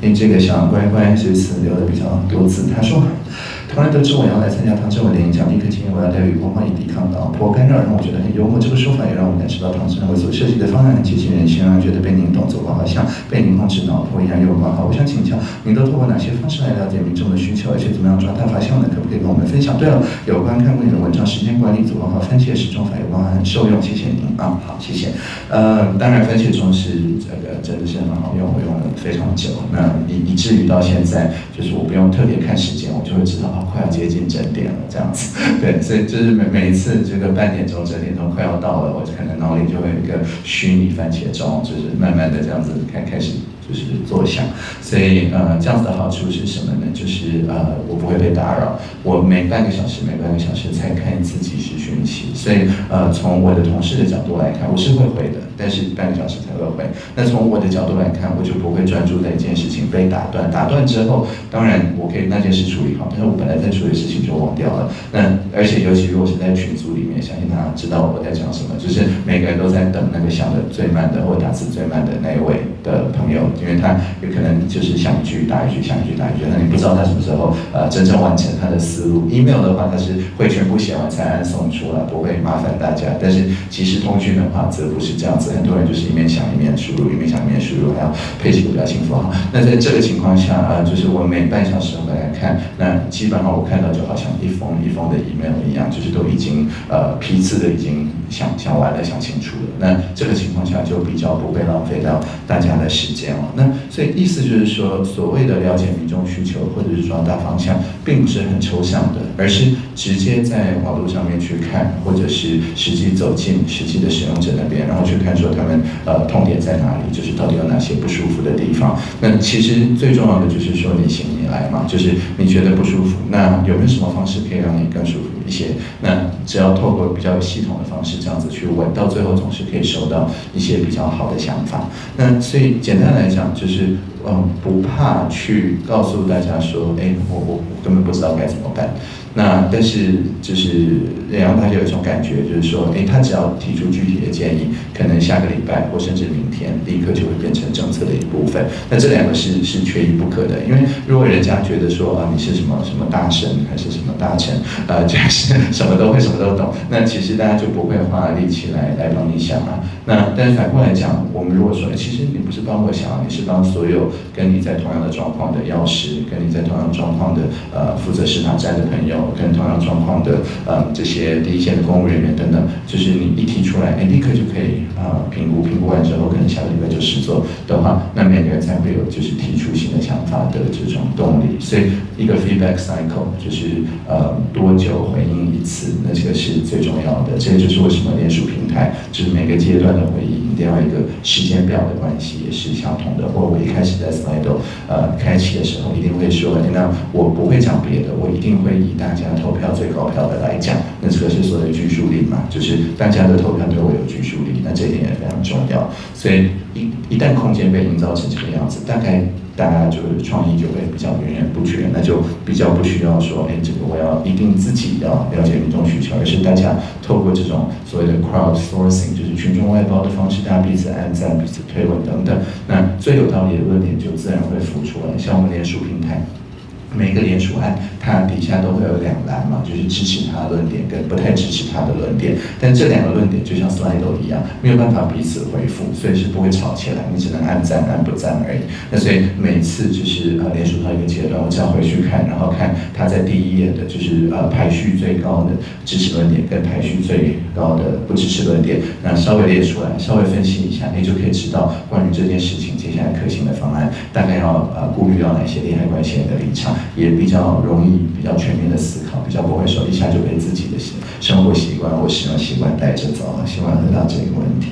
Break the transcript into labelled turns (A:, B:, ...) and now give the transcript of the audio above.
A: 因为这个小乖乖这次留的比较多字，他说。突然得知我要来参加唐志文的演讲，立刻建议我要带雨光以抵抗老婆干扰，让我觉得很幽默。这个说法也让我感受到唐志文所设计的方案很接近人心，让觉得被您懂走过，好像被您控制脑波一样幽默。好，我想请教您都通过哪些方式来了解民众的需求，而且怎么样抓大发效呢？可不可以跟我们分享？对了，有关看过你的文章，时间管理组合好，番茄时钟法有关很受用，谢谢您啊。好，谢谢。呃，当然番茄钟是这个真的是很好用，我用了非常久，那以以至于到现在，就是我不用特别看时间，我就会知道啊。快要接近整点了，这样子，对，所以就是每每一次这个半点钟、整点钟快要到了，我可能脑里就会有一个虚拟番茄钟，就是慢慢的这样子开开始。就是坐下，所以呃，这样子的好处是什么呢？就是呃，我不会被打扰，我每半个小时、每半个小时才看一次即时讯息，所以呃，从我的同事的角度来看，我是会回的，但是半个小时才会回。那从我的角度来看，我就不会专注在一件事情被打断，打断之后，当然我可以那件事处理好，但是我本来在处理事情就忘掉了。那而且尤其如果是在群组里面，相信大家知道我在讲什么，就是每个人都在等那个想的最慢的或打字最慢的那一位的朋友。因为他有可能就是想一句打一句，想一句打一句，那你不知道他什么时候呃真正完成他的思路。email 的话，他是会全部写完才按送出来，不会麻烦大家。但是即时通讯的话，则不是这样子，很多人就是一面想一面输入，一面想一面输入，还要配几个表情符号。那在这个情况下啊，就是我每半小时回来看，那基本上我看到就好像一封一封的 email 一样，就是都已经呃批次的已经想想完了，想清楚了。那这个情况下就比较不会浪费到大家的时间了。那所以意思就是说，所谓的了解民众需求或者是抓大方向，并不是很抽象的，而是直接在网络上面去看，或者是实际走进实际的使用者那边，然后去看说他们呃痛点在哪里，就是到底有哪些不舒服的地方。那其实最重要的就是说你行来嘛，就是你觉得不舒服，那有没有什么方式可以让你更舒服一些？那只要透过比较有系统的方式这样子去问，到最后总是可以收到一些比较好的想法。那所以简单来讲就是。嗯，不怕去告诉大家说，哎，我我根本不知道该怎么办。那但是就是让大家有一种感觉，就是说，哎，他只要提出具体的建议，可能下个礼拜或甚至明天，立刻就会变成政策的一部分。那这两个是是缺一不可的，因为如果人家觉得说啊，你是什么什么大神还是什么大臣，呃，就是什么都会，什么都懂，那其实大家就不会花力气来来帮你想啊。那但是反过来讲，我们如果说，其实你不是帮我想，你是帮所有跟你在同样的状况的药师，跟你在同样状况的呃负责市场站的朋友。跟同样状况的呃这些第一线的公务人员等等，就是你一提出来，哎，立刻就可以呃评估，评估完之后，可能下个礼拜就试做的话，那每个人才会有就是提出新的想法的这种动力。所以一个 feedback cycle 就是呃多久回应一次，那这个是最重要的。这就是为什么联署平台就是每个阶段的回应一定要一个时间表的关系也是相同的。或我一开始在 Slido 呃开启的时候，一定会说，那我不会讲别的，我一定会以大。家投票最高票的来讲，那这个是所谓的拘束力嘛，就是大家的投票对我有拘束力，那这一点也非常重要。所以一一旦空间被营造成这个样子，大概大家就是创意就会比较源源不绝，那就比较不需要说，哎，这个我要一定自己要了解民众需求，是大家透过这种所谓的 crowd sourcing，就是群众外包的方式，大家彼此按赞、彼此推文等等，那最有道理的论点就自然会浮出来。像我们连署平台。每个联署案，它底下都会有两栏嘛，就是支持他的论点跟不太支持他的论点。但这两个论点就像 slide 一样，没有办法彼此回复，所以是不会吵起来。你只能按赞按不赞而已。那所以每次就是呃联署到一个阶段，我只要回去看，然后看他在第一页的，就是呃排序最高的支持论点跟排序最高的不支持论点，那稍微列出来，稍微分析一下，你就可以知道关于这件事情接下来可行的方案，大概要呃顾虑到哪些利害关系人的立场。也比较容易、比较全面的思考，比较不会说一下就被自己的生活习惯或使用习惯带着走。希望回到这个问题。